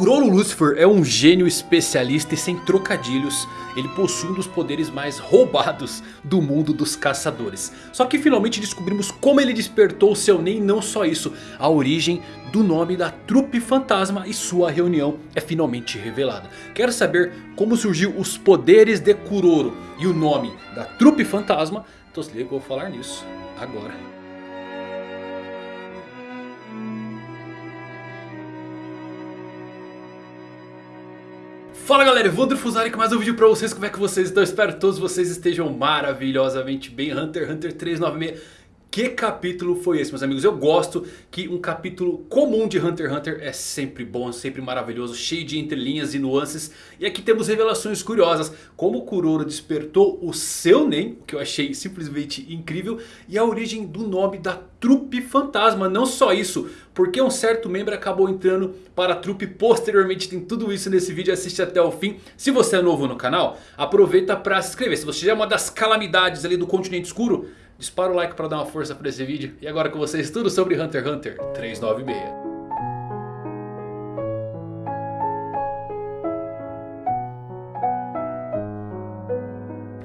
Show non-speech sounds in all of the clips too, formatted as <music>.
Kuroro Lucifer é um gênio especialista e sem trocadilhos. Ele possui um dos poderes mais roubados do mundo dos caçadores. Só que finalmente descobrimos como ele despertou seu Nen. Não só isso, a origem do nome da trupe fantasma e sua reunião é finalmente revelada. Quer saber como surgiu os poderes de Kuroro e o nome da trupe fantasma? Então se liga que eu vou falar nisso agora. Fala galera, Evandro Fusari com mais um vídeo pra vocês, como é que vocês estão? Espero que todos vocês estejam maravilhosamente bem Hunter Hunter 396 que capítulo foi esse meus amigos? Eu gosto que um capítulo comum de Hunter x Hunter é sempre bom, sempre maravilhoso, cheio de entrelinhas e nuances. E aqui temos revelações curiosas, como Kuroro despertou o seu Nen, o que eu achei simplesmente incrível. E a origem do nome da trupe fantasma, não só isso, porque um certo membro acabou entrando para a trupe posteriormente. Tem tudo isso nesse vídeo, assiste até o fim. Se você é novo no canal, aproveita para se inscrever. Se você já é uma das calamidades ali do continente escuro... Dispara o like para dar uma força para esse vídeo. E agora com vocês tudo sobre Hunter x Hunter 396.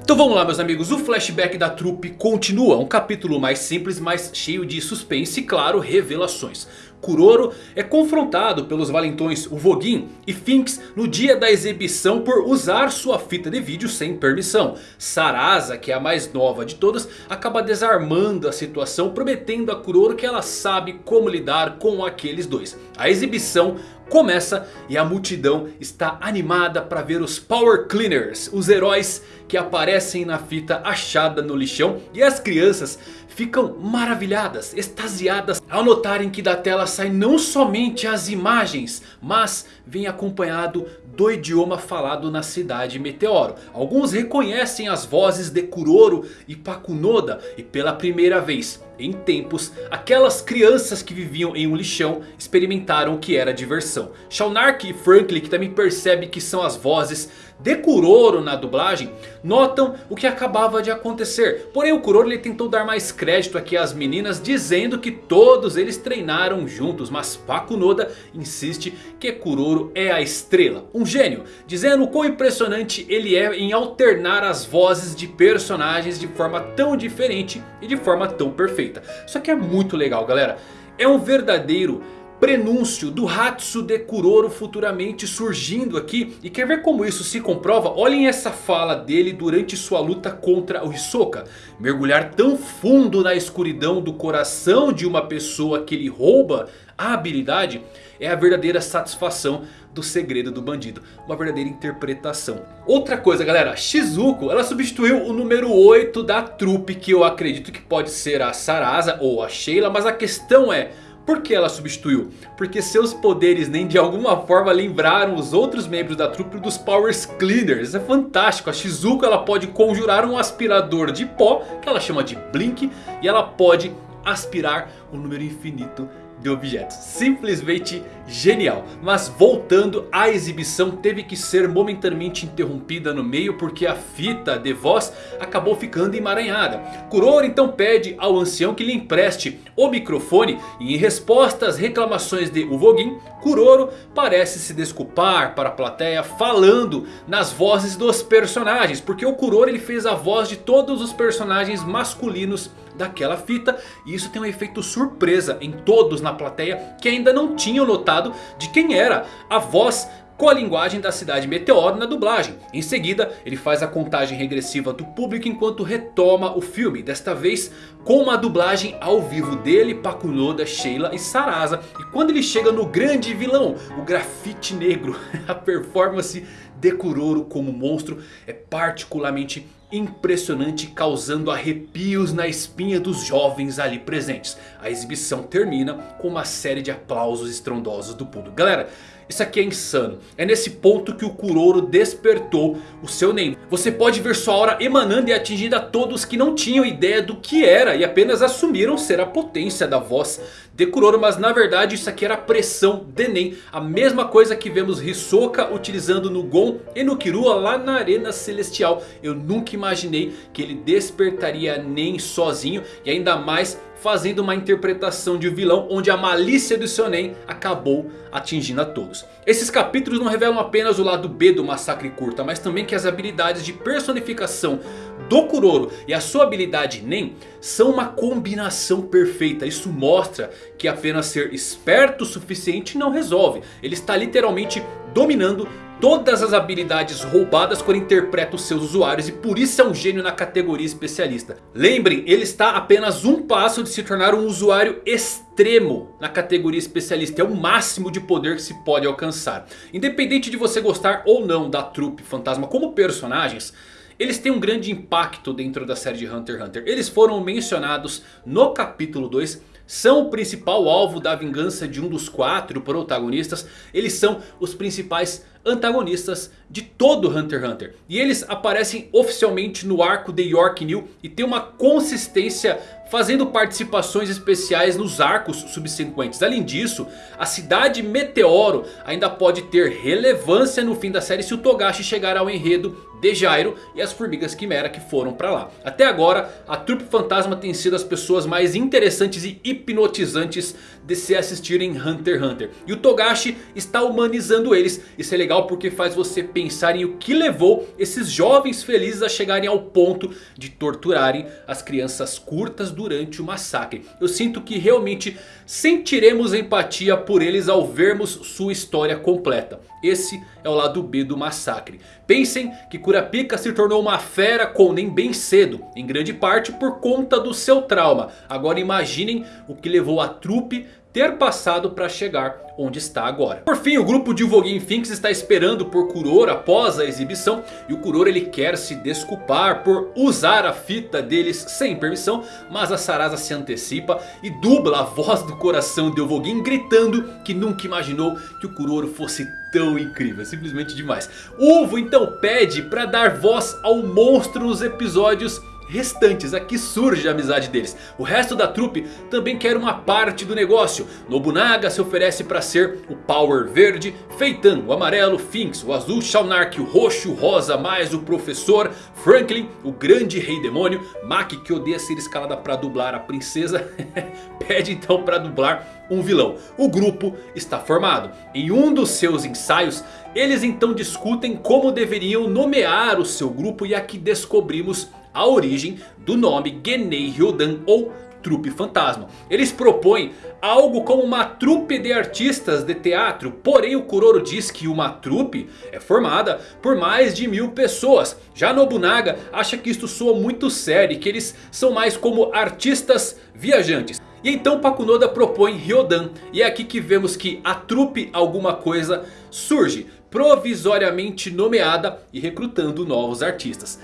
Então vamos lá meus amigos, o flashback da trupe continua. Um capítulo mais simples, mas cheio de suspense e claro, revelações. Kuroro é confrontado pelos valentões Uvogin e Finks no dia da exibição por usar sua fita de vídeo sem permissão. Sarasa, que é a mais nova de todas, acaba desarmando a situação prometendo a Kuroro que ela sabe como lidar com aqueles dois. A exibição começa e a multidão está animada para ver os Power Cleaners, os heróis que aparecem na fita achada no lixão. E as crianças ficam maravilhadas, extasiadas ao notarem que da tela saem não somente as imagens, mas vem acompanhado do idioma falado na cidade Meteoro. Alguns reconhecem as vozes de Kuroro e Pakunoda e pela primeira vez em tempos, aquelas crianças que viviam em um lixão experimentaram o que era diversão. Shaunark e Franklin, que também percebe que são as vozes de Kuroro na dublagem, notam o que acabava de acontecer. Porém o Kuroro ele tentou dar mais crédito aqui às meninas, dizendo que todos eles treinaram juntos. Mas Pakunoda insiste que Kuroro é a estrela, um gênio. Dizendo o quão impressionante ele é em alternar as vozes de personagens de forma tão diferente e de forma tão perfeita. Só que é muito legal galera. É um verdadeiro prenúncio do Hatsude Kuroro futuramente surgindo aqui. E quer ver como isso se comprova? Olhem essa fala dele durante sua luta contra o Hisoka. Mergulhar tão fundo na escuridão do coração de uma pessoa que ele rouba a habilidade é a verdadeira satisfação do segredo do bandido. Uma verdadeira interpretação. Outra coisa galera, Shizuko ela substituiu o número 8 da trupe que eu acredito que pode ser a Sarasa ou a Sheila. Mas a questão é... Por que ela substituiu? Porque seus poderes nem de alguma forma lembraram os outros membros da trupe dos Powers Cleaners. É fantástico. A Shizuko ela pode conjurar um aspirador de pó que ela chama de Blink. E ela pode aspirar um número infinito de objetos. Simplesmente genial. Mas voltando, a exibição teve que ser momentaneamente interrompida no meio porque a fita de voz acabou ficando emaranhada. Kuroro então pede ao ancião que lhe empreste o microfone e em resposta às reclamações de Uvogin, Kuroro parece se desculpar para a plateia falando nas vozes dos personagens. Porque o Kuroro ele fez a voz de todos os personagens masculinos daquela fita. E isso tem um efeito surpresa em todos na plateia que ainda não tinham notado de quem era a voz com a linguagem da cidade Meteoro na dublagem. Em seguida ele faz a contagem regressiva do público enquanto retoma o filme. Desta vez com uma dublagem ao vivo dele, Pakunoda, Sheila e Sarasa. E quando ele chega no grande vilão, o grafite negro, <laughs> a performance de Kuroro como monstro é particularmente impressionante causando arrepios na espinha dos jovens ali presentes. A exibição termina com uma série de aplausos estrondosos do público. Galera, isso aqui é insano. É nesse ponto que o Kuroro despertou o seu Nen. Você pode ver sua aura emanando e atingindo a todos que não tinham ideia do que era. E apenas assumiram ser a potência da voz de Kuroro. Mas na verdade isso aqui era a pressão de Nen. A mesma coisa que vemos Hisoka utilizando no Gon e no Kirua lá na Arena Celestial. Eu nunca imaginei que ele despertaria Nen sozinho. E ainda mais fazendo uma interpretação de vilão onde a malícia do Shonen acabou atingindo a todos. Esses capítulos não revelam apenas o lado B do massacre curta, mas também que as habilidades de personificação do Kuroro e a sua habilidade Nen são uma combinação perfeita. Isso mostra que apenas ser esperto o suficiente não resolve. Ele está literalmente dominando todas as habilidades roubadas quando interpreta os seus usuários. E por isso é um gênio na categoria especialista. Lembrem, ele está apenas um passo de se tornar um usuário extremo na categoria especialista. É o máximo de poder que se pode alcançar. Independente de você gostar ou não da trupe fantasma como personagens... Eles têm um grande impacto dentro da série de Hunter x Hunter. Eles foram mencionados no capítulo 2 são o principal alvo da vingança de um dos quatro protagonistas. Eles são os principais antagonistas de todo Hunter x Hunter. E eles aparecem oficialmente no arco de York New e tem uma consistência fazendo participações especiais nos arcos subsequentes. Além disso, a cidade Meteoro ainda pode ter relevância no fim da série se o Togashi chegar ao enredo de Jairo e as formigas quimera que foram pra lá. Até agora a trupe fantasma tem sido as pessoas mais interessantes e hipnotizantes de se assistirem Hunter x Hunter. E o Togashi está humanizando eles. Isso é legal porque faz você pensar em o que levou esses jovens felizes a chegarem ao ponto de torturarem as crianças curtas durante o massacre. Eu sinto que realmente sentiremos empatia por eles ao vermos sua história completa. Esse é o lado B do massacre. Pensem que Kurapika se tornou uma fera com nem bem cedo. Em grande parte por conta do seu trauma. Agora imaginem o que levou a trupe ter passado para chegar onde está agora. Por fim, o grupo de Voguin Finks está esperando por Kuroro após a exibição. E o Kuroro ele quer se desculpar por usar a fita deles sem permissão. Mas a Sarasa se antecipa e dubla a voz do coração de Ovogin gritando que nunca imaginou que o Kuroro fosse tão incrível, simplesmente demais. Uvo então pede para dar voz ao monstro nos episódios restantes. Aqui surge a amizade deles. O resto da trupe também quer uma parte do negócio. Nobunaga se oferece para ser o Power Verde. Feitan, o amarelo Finks, o azul Shaunark, o roxo Rosa, mais o professor Franklin, o grande rei demônio. Maki que odeia ser escalada para dublar a princesa. <laughs> Pede então para dublar um vilão. O grupo está formado. Em um dos seus ensaios, eles então discutem como deveriam nomear o seu grupo. E aqui descobrimos a origem do nome Genei Ryodan ou trupe fantasma. Eles propõem algo como uma trupe de artistas de teatro. Porém o Kuroro diz que uma trupe é formada por mais de mil pessoas. Já Nobunaga acha que isto soa muito sério e que eles são mais como artistas viajantes. E então Pakunoda propõe Ryodan. E é aqui que vemos que a trupe alguma coisa surge. Provisoriamente nomeada e recrutando novos artistas.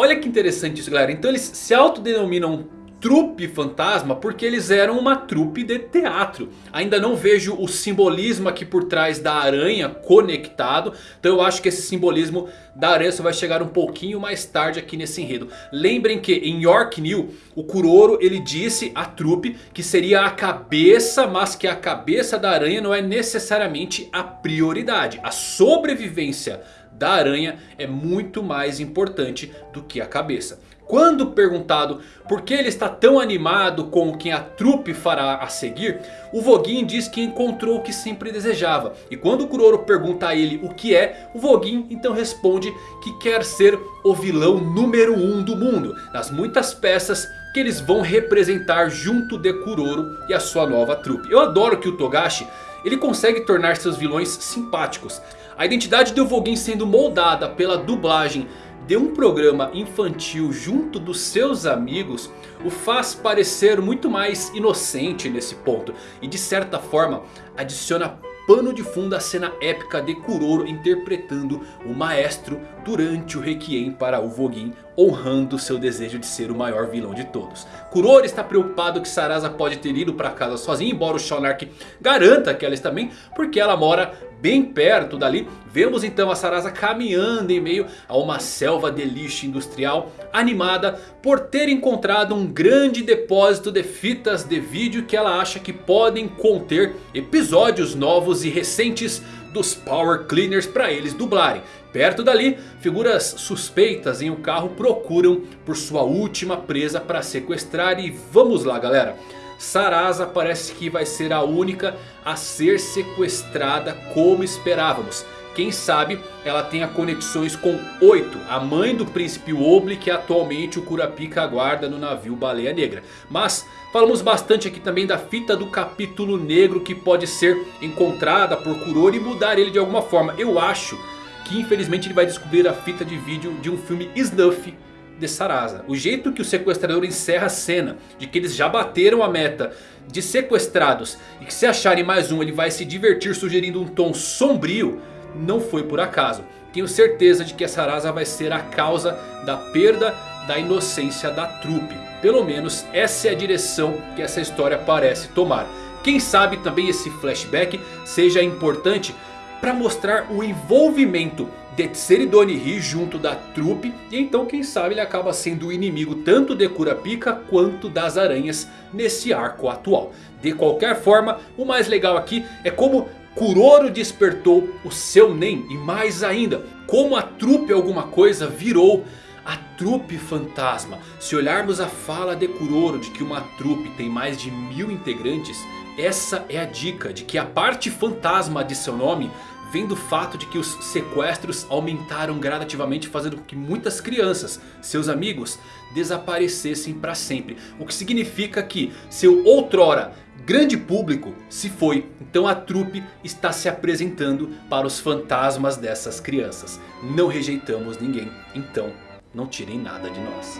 Olha que interessante isso galera. Então eles se autodenominam trupe fantasma porque eles eram uma trupe de teatro. Ainda não vejo o simbolismo aqui por trás da aranha conectado. Então eu acho que esse simbolismo da aranha só vai chegar um pouquinho mais tarde aqui nesse enredo. Lembrem que em York New o Kuroro ele disse à trupe que seria a cabeça. Mas que a cabeça da aranha não é necessariamente a prioridade. A sobrevivência da aranha é muito mais importante do que a cabeça. Quando perguntado por que ele está tão animado com quem a trupe fará a seguir, o Voguin diz que encontrou o que sempre desejava. E quando o Kuroro pergunta a ele o que é, o Voguin então responde que quer ser o vilão número 1 um do mundo. Nas muitas peças que eles vão representar junto de Kuroro e a sua nova trupe. Eu adoro que o Togashi ele consegue tornar seus vilões simpáticos. A identidade do Voguin sendo moldada pela dublagem de um programa infantil junto dos seus amigos o faz parecer muito mais inocente nesse ponto. E de certa forma adiciona pano de fundo a cena épica de Kuroro interpretando o maestro durante o Requiem para o Voguin honrando seu desejo de ser o maior vilão de todos. Kuroro está preocupado que Sarasa pode ter ido para casa sozinha, embora o Shonark garanta que ela está bem, porque ela mora bem perto dali. Vemos então a Sarasa caminhando em meio a uma selva de lixo industrial, animada por ter encontrado um grande depósito de fitas de vídeo que ela acha que podem conter episódios novos e recentes dos Power Cleaners para eles dublarem. Perto dali, figuras suspeitas em um carro procuram por sua última presa para sequestrar e vamos lá galera. Sarasa parece que vai ser a única a ser sequestrada como esperávamos. Quem sabe ela tenha conexões com Oito, a mãe do príncipe Obli que atualmente o Kurapika aguarda no navio Baleia Negra. Mas falamos bastante aqui também da fita do capítulo negro que pode ser encontrada por Kuroro e mudar ele de alguma forma. Eu acho que infelizmente ele vai descobrir a fita de vídeo de um filme Snuff de Sarasa. O jeito que o sequestrador encerra a cena de que eles já bateram a meta de sequestrados e que se acharem mais um ele vai se divertir sugerindo um tom sombrio não foi por acaso. Tenho certeza de que essa Sarasa vai ser a causa da perda da inocência da trupe. Pelo menos essa é a direção que essa história parece tomar. Quem sabe também esse flashback seja importante para mostrar o envolvimento de Tseridonihi junto da trupe. E então quem sabe ele acaba sendo o inimigo tanto de Kurapika quanto das aranhas nesse arco atual. De qualquer forma, o mais legal aqui é como Kuroro despertou o seu Nen e mais ainda, como a trupe alguma coisa virou a trupe fantasma. Se olharmos a fala de Kuroro de que uma trupe tem mais de mil integrantes, essa é a dica de que a parte fantasma de seu nome vem do fato de que os sequestros aumentaram gradativamente fazendo com que muitas crianças, seus amigos, desaparecessem para sempre. O que significa que seu outrora grande público se foi. Então a trupe está se apresentando para os fantasmas dessas crianças. Não rejeitamos ninguém, então não tirem nada de nós.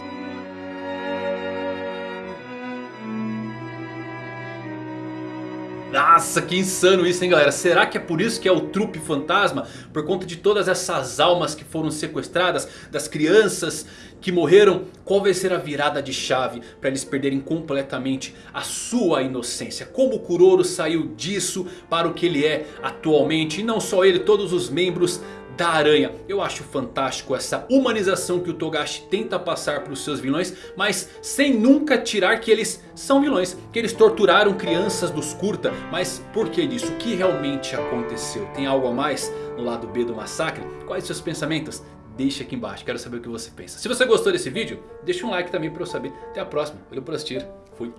Nossa, que insano isso, hein, galera? Será que é por isso que é o trupe fantasma? Por conta de todas essas almas que foram sequestradas, das crianças que morreram? Qual vai ser a virada de chave para eles perderem completamente a sua inocência? Como o Kuroro saiu disso para o que ele é atualmente? E não só ele, todos os membros da aranha. Eu acho fantástico essa humanização que o Togashi tenta passar para os seus vilões. Mas sem nunca tirar que eles são vilões. Que eles torturaram crianças dos curta. Mas por que disso? O que realmente aconteceu? Tem algo a mais no lado B do massacre? Quais seus pensamentos? Deixe aqui embaixo, quero saber o que você pensa. Se você gostou desse vídeo, deixa um like também para eu saber. Até a próxima, valeu por assistir, fui.